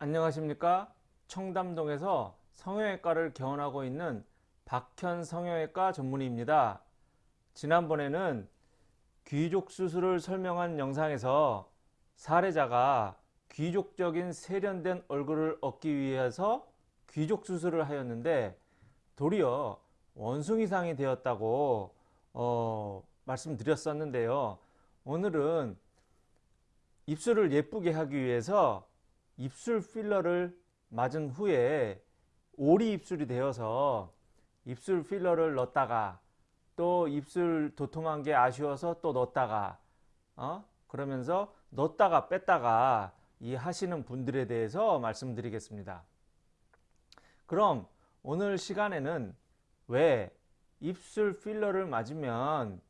안녕하십니까? 청담동에서 성형외과를 개원하고 있는 박현 성형외과 전문의입니다. 지난번에는 귀족 수술을 설명한 영상에서 사례자가 귀족적인 세련된 얼굴을 얻기 위해서 귀족 수술을 하였는데 도리어 원숭이 상이 되었다고 어, 말씀드렸었는데요. 오늘은 입술을 예쁘게 하기 위해서 입술 필러를 맞은 후에 오리 입술이 되어서 입술 필러를 넣었다가 또 입술 도톰한 게 아쉬워서 또 넣었다가 어? 그러면서 넣었다가 뺐다가 이 하시는 분들에 대해서 말씀드리겠습니다. 그럼 오늘 시간에는 왜 입술 필러를 맞으면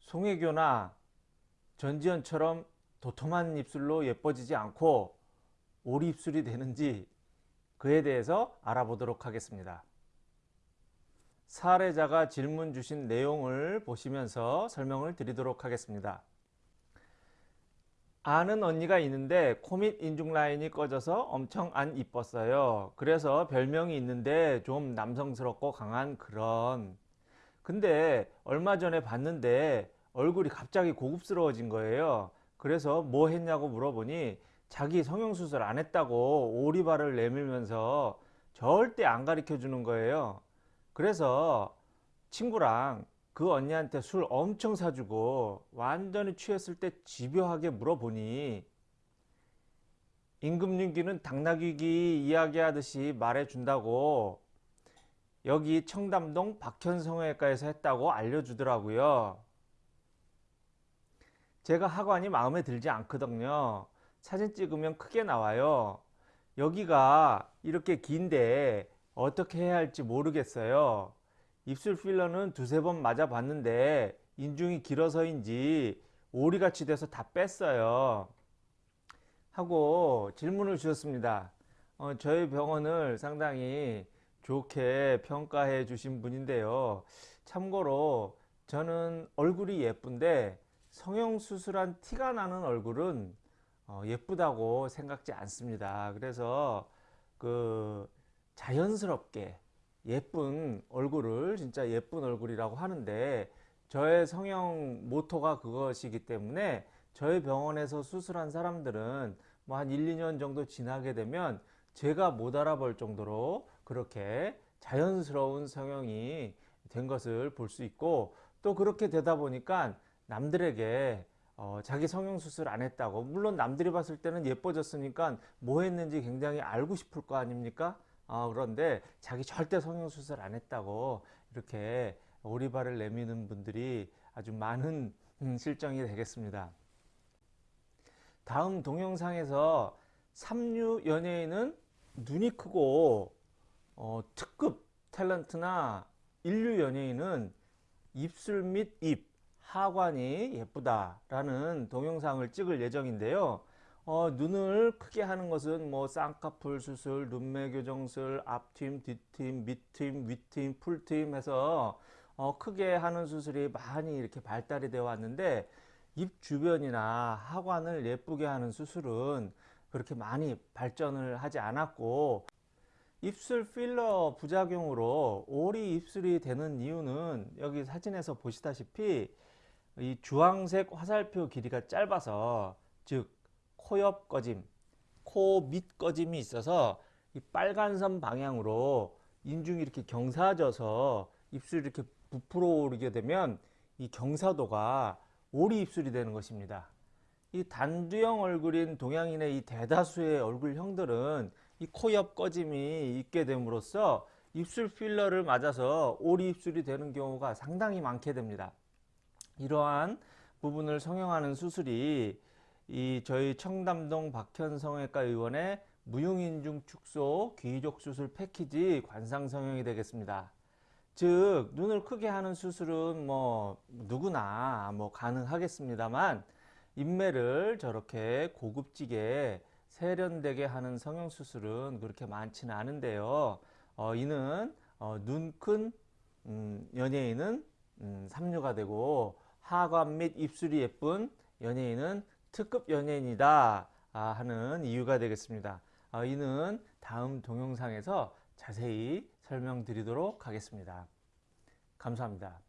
송혜교나 전지현처럼 도톰한 입술로 예뻐지지 않고 오리 입술이 되는지 그에 대해서 알아보도록 하겠습니다. 사례자가 질문 주신 내용을 보시면서 설명을 드리도록 하겠습니다. 아는 언니가 있는데 코밑 인중 라인이 꺼져서 엄청 안 이뻤어요. 그래서 별명이 있는데 좀 남성스럽고 강한 그런 근데 얼마 전에 봤는데 얼굴이 갑자기 고급스러워진 거예요. 그래서 뭐 했냐고 물어보니 자기 성형수술 안 했다고 오리발을 내밀면서 절대 안 가르쳐 주는 거예요. 그래서 친구랑 그 언니한테 술 엄청 사주고 완전히 취했을 때 집요하게 물어보니 임금윤기는 당나귀기 이야기하듯이 말해준다고 여기 청담동 박현성외과에서 했다고 알려주더라고요. 제가 하관이 마음에 들지 않거든요. 사진 찍으면 크게 나와요. 여기가 이렇게 긴데 어떻게 해야 할지 모르겠어요. 입술 필러는 두세 번 맞아 봤는데 인중이 길어서인지 오리같이 돼서 다 뺐어요. 하고 질문을 주셨습니다. 어, 저희 병원을 상당히 좋게 평가해 주신 분인데요. 참고로 저는 얼굴이 예쁜데 성형수술한 티가 나는 얼굴은 어, 예쁘다고 생각지 않습니다. 그래서 그 자연스럽게 예쁜 얼굴을 진짜 예쁜 얼굴이라고 하는데 저의 성형 모토가 그것이기 때문에 저희 병원에서 수술한 사람들은 뭐 한 1, 2년 정도 지나게 되면 제가 못 알아볼 정도로 그렇게 자연스러운 성형이 된 것을 볼 수 있고 또 그렇게 되다 보니까 남들에게 어, 자기 성형수술 안 했다고. 물론 남들이 봤을 때는 예뻐졌으니까 뭐 했는지 굉장히 알고 싶을 거 아닙니까? 어, 그런데 자기 절대 성형수술 안 했다고 이렇게 오리발을 내미는 분들이 아주 많은 음, 실정이 되겠습니다. 다음 동영상에서 삼류 연예인은 눈이 크고 어, 특급 탤런트나 인류 연예인은 입술 및 입 하관이 예쁘다라는 동영상을 찍을 예정인데요. 어, 눈을 크게 하는 것은 뭐 쌍꺼풀 수술, 눈매 교정술, 앞팀, 뒷팀, 밑팀, 윗팀, 풀팀 해서 어, 크게 하는 수술이 많이 이렇게 발달이 되어 왔는데 입 주변이나 하관을 예쁘게 하는 수술은 그렇게 많이 발전을 하지 않았고 입술 필러 부작용으로 오리 입술이 되는 이유는 여기 사진에서 보시다시피 이 주황색 화살표 길이가 짧아서 즉 코옆 꺼짐, 코 밑 꺼짐이 있어서 이 빨간 선 방향으로 인중이 이렇게 경사져서 입술이 이렇게 부풀어 오르게 되면 이 경사도가 오리 입술이 되는 것입니다. 이 단두형 얼굴인 동양인의 이 대다수의 얼굴형들은 이 코 옆 꺼짐이 있게 됨으로써 입술 필러를 맞아서 오리 입술이 되는 경우가 상당히 많게 됩니다. 이러한 부분을 성형하는 수술이 이 저희 청담동 박현성외과 의원의 무용인중 축소 귀족 수술 패키지 관상 성형이 되겠습니다. 즉 눈을 크게 하는 수술은 뭐 누구나 뭐 가능하겠습니다만 인매를 저렇게 고급지게 세련되게 하는 성형 수술은 그렇게 많지는 않은데요. 어, 이는 어, 눈큰 음, 연예인은 음, 삼류가 되고 하관 및 입술이 예쁜 연예인은 특급 연예인이다 하는 이유가 되겠습니다. 아, 이는 다음 동영상에서 자세히 설명드리도록 하겠습니다. 감사합니다.